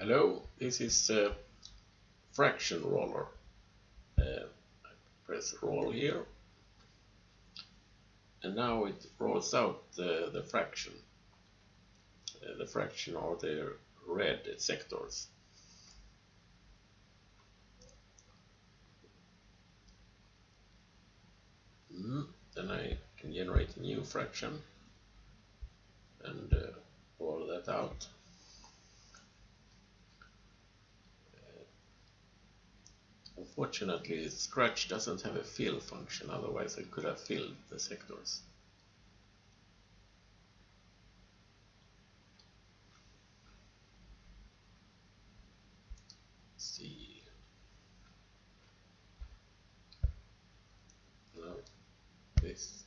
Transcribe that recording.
Hello, this is a fraction roller. Uh, press roll here and now it rolls out the, the fraction. Uh, the fraction are the red sectors. Mm, then I can generate a new fraction and uh, roll that out. Unfortunately, Scratch doesn't have a fill function, otherwise I could have filled the sectors. Let's see. No, this.